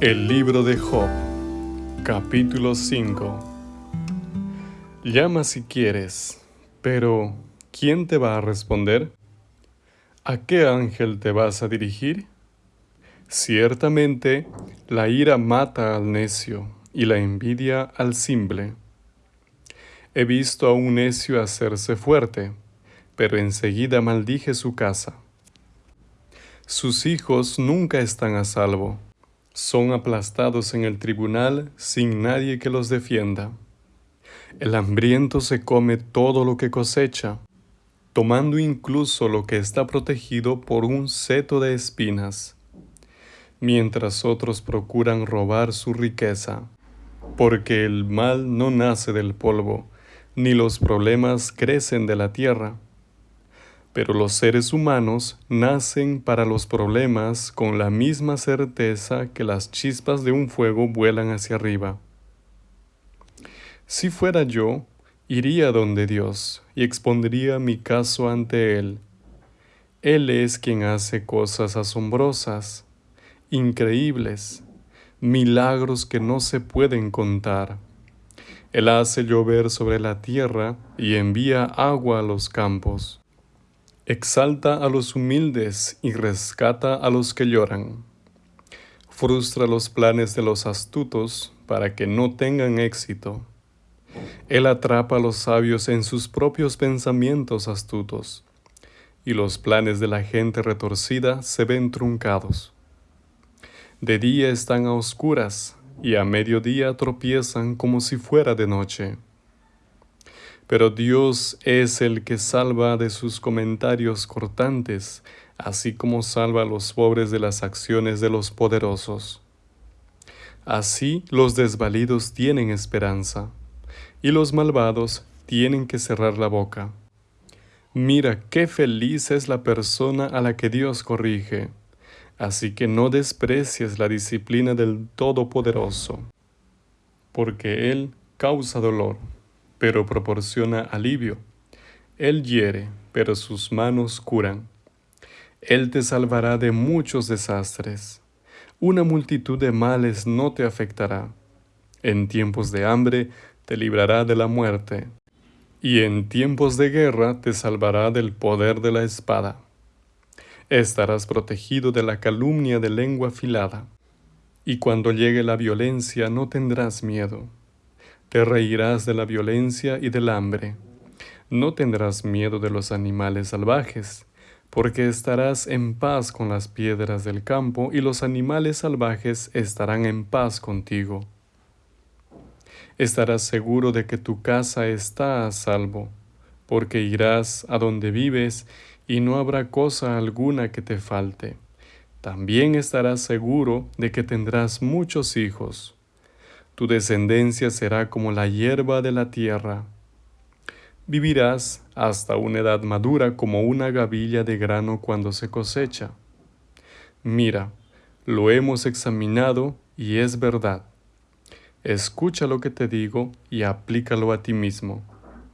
El libro de Job, capítulo 5 Llama si quieres, pero ¿quién te va a responder? ¿A qué ángel te vas a dirigir? Ciertamente, la ira mata al necio y la envidia al simple. He visto a un necio hacerse fuerte, pero enseguida maldije su casa. Sus hijos nunca están a salvo son aplastados en el tribunal sin nadie que los defienda. El hambriento se come todo lo que cosecha, tomando incluso lo que está protegido por un seto de espinas, mientras otros procuran robar su riqueza, porque el mal no nace del polvo, ni los problemas crecen de la tierra pero los seres humanos nacen para los problemas con la misma certeza que las chispas de un fuego vuelan hacia arriba. Si fuera yo, iría donde Dios y expondría mi caso ante Él. Él es quien hace cosas asombrosas, increíbles, milagros que no se pueden contar. Él hace llover sobre la tierra y envía agua a los campos. Exalta a los humildes y rescata a los que lloran. Frustra los planes de los astutos para que no tengan éxito. Él atrapa a los sabios en sus propios pensamientos astutos, y los planes de la gente retorcida se ven truncados. De día están a oscuras, y a mediodía tropiezan como si fuera de noche pero Dios es el que salva de sus comentarios cortantes, así como salva a los pobres de las acciones de los poderosos. Así los desvalidos tienen esperanza, y los malvados tienen que cerrar la boca. Mira qué feliz es la persona a la que Dios corrige, así que no desprecies la disciplina del Todopoderoso, porque Él causa dolor pero proporciona alivio. Él hiere, pero sus manos curan. Él te salvará de muchos desastres. Una multitud de males no te afectará. En tiempos de hambre te librará de la muerte, y en tiempos de guerra te salvará del poder de la espada. Estarás protegido de la calumnia de lengua afilada, y cuando llegue la violencia no tendrás miedo te reirás de la violencia y del hambre. No tendrás miedo de los animales salvajes, porque estarás en paz con las piedras del campo y los animales salvajes estarán en paz contigo. Estarás seguro de que tu casa está a salvo, porque irás a donde vives y no habrá cosa alguna que te falte. También estarás seguro de que tendrás muchos hijos tu descendencia será como la hierba de la tierra. Vivirás hasta una edad madura como una gavilla de grano cuando se cosecha. Mira, lo hemos examinado y es verdad. Escucha lo que te digo y aplícalo a ti mismo.